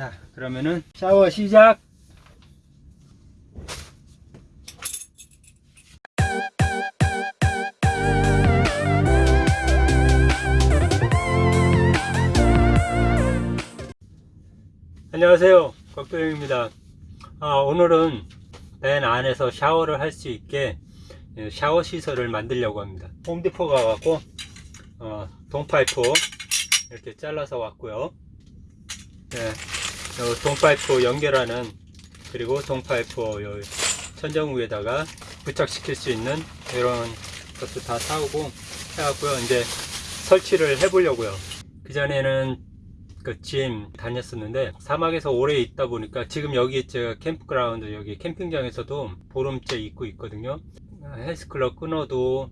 자, 그러면은 샤워 시작. 안녕하세요. 곽도영입니다. 아, 오늘은 밴 안에서 샤워를 할 수 있게 예, 샤워 시설을 만들려고 합니다. 홈디포 가갖고 어, 동파이프 이렇게 잘라서 왔고요. 예, 요 동파이프 연결하는 그리고 동파이프 요 천정 위에다가 부착시킬 수 있는 이런 것도 다 사오고 해갖고요. 이제 설치를 해 보려고요. 그 전에는 그짐 다녔었는데 사막에서 오래 있다 보니까 지금 여기 제가 캠프그라운드 여기 캠핑장에서도 보름째 있고 있거든요. 헬스클럽 끊어도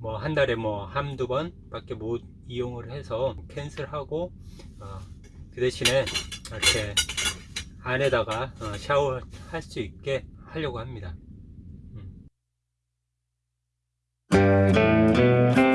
뭐 한 달에 뭐 한두 번 밖에 못 이용을 해서 캔슬하고 어, 그 대신에 이렇게 안에다가 어, 샤워할 수 있게 하려고 합니다. 음.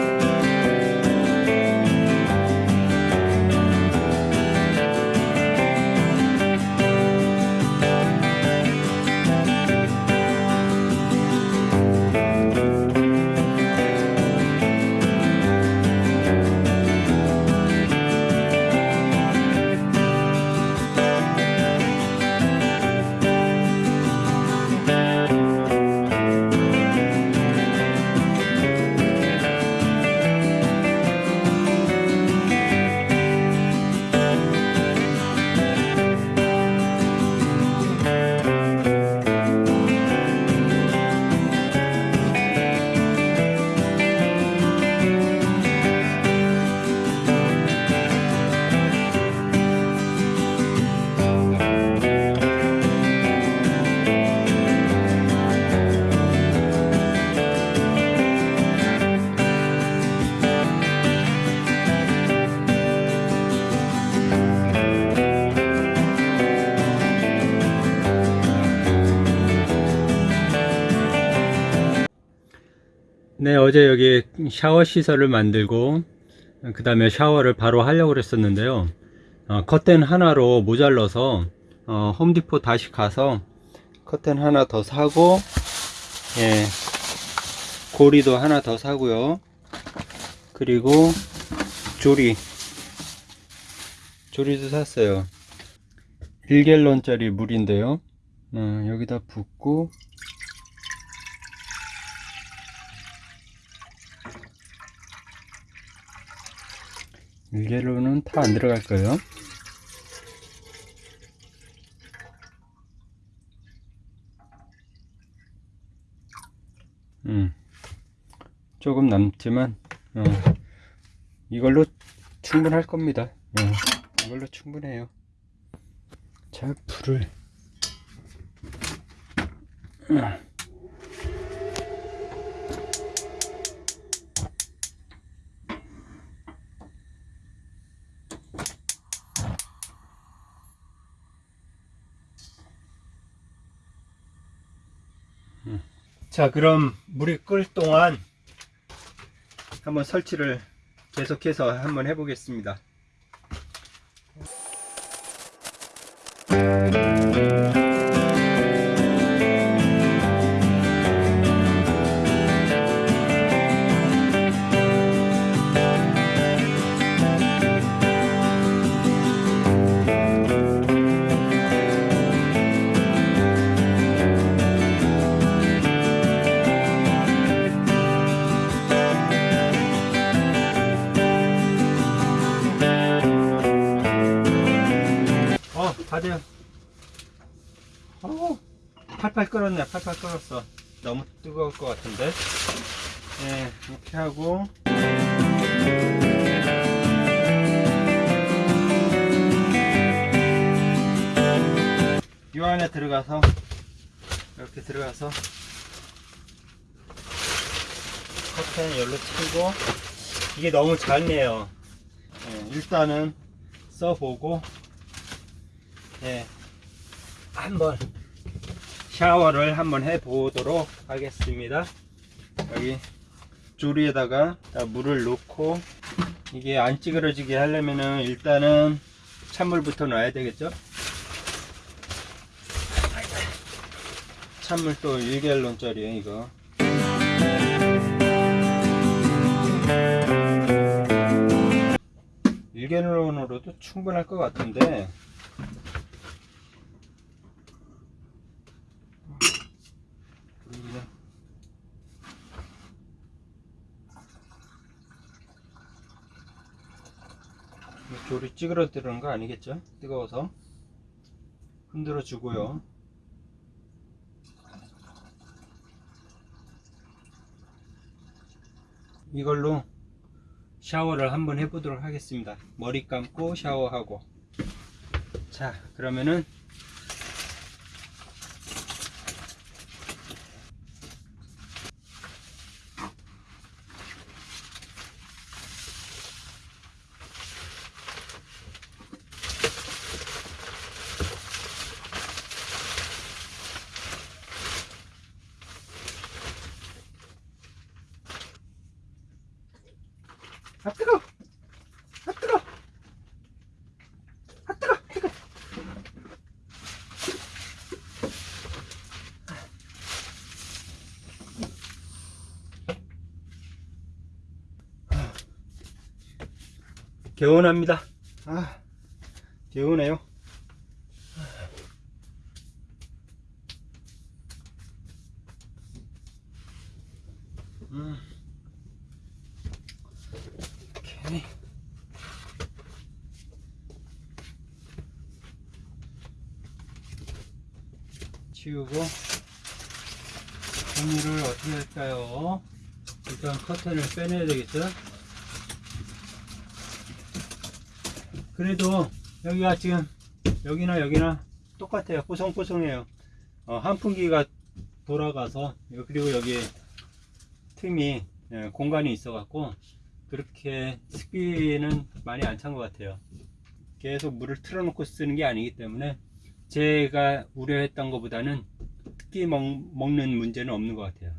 네, 어제 여기 샤워 시설을 만들고 그 다음에 샤워를 바로 하려고 그랬었는데요. 어, 커튼 하나로 모자라서 어, 홈디포 다시 가서 커튼 하나 더 사고 예, 고리도 하나 더 사고요. 그리고 조리 조리도 샀어요. 1갤런짜리 물인데요. 어, 여기다 붓고 일개로는 다안 들어갈 거예요. 음, 조금 남지만 어, 이걸로 충분할 겁니다. 어, 이걸로 충분해요. 자, 불을 음. 자 그럼 물이 끓 동안 한번 설치를 계속해서 한번 해보겠습니다 어 팔팔 끓었네. 팔팔 끓었어. 너무 뜨거울 것 같은데? 네 이렇게 하고. 이 안에 들어가서 이렇게 들어가서. 커튼 열로 치고. 이게 너무 작네요. 예, 일단은 써보고. 예, 한번 샤워를 한번 해 보도록 하겠습니다. 여기 조리에다가 물을 넣고 이게 안 찌그러지게 하려면은 일단은 찬물부터 넣어야 되겠죠? 찬물 또 1갤론짜리에요 이거. 일개론으로도 충분할 것 같은데. 조리 찌그러뜨리는 거 아니겠죠? 뜨거워서 흔들어 주고요. 이걸로 샤워를 한번 해보도록 하겠습니다. 머리 감고 샤워하고. 자, 그러면은 아 뜨거! 아 뜨거! 아 뜨거! 뜨거! 개운합니다. 아, 개운해요. 치우고 정리를 어떻게 할까요? 일단 커튼을 빼내야 되겠죠? 그래도 여기가 지금 여기나 여기나 똑같아요. 뽀송뽀송해요. 어, 한풍기가 돌아가서 그리고 여기 틈이 예, 공간이 있어 갖고 그렇게 습기는 많이 안 찬 것 같아요. 계속 물을 틀어놓고 쓰는 게 아니기 때문에 제가 우려했던 것보다는 습기 먹, 먹는 문제는 없는 것 같아요.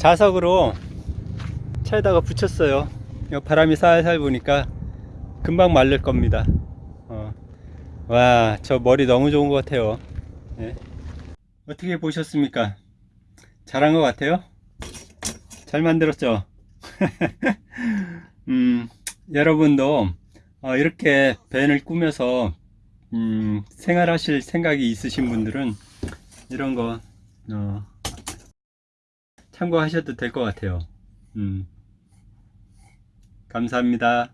자석으로 차에다가 붙였어요. 바람이 살살 부니까 금방 말릴 겁니다. 어. 와, 저 머리 너무 좋은 것 같아요. 예. 어떻게 보셨습니까? 잘한 것 같아요? 잘 만들었죠? 음, 여러분도 어, 이렇게 밴을 꾸며서 음, 생활하실 생각이 있으신 분들은 이런 거 어, 참고하셔도 될 것 같아요. 음. 감사합니다.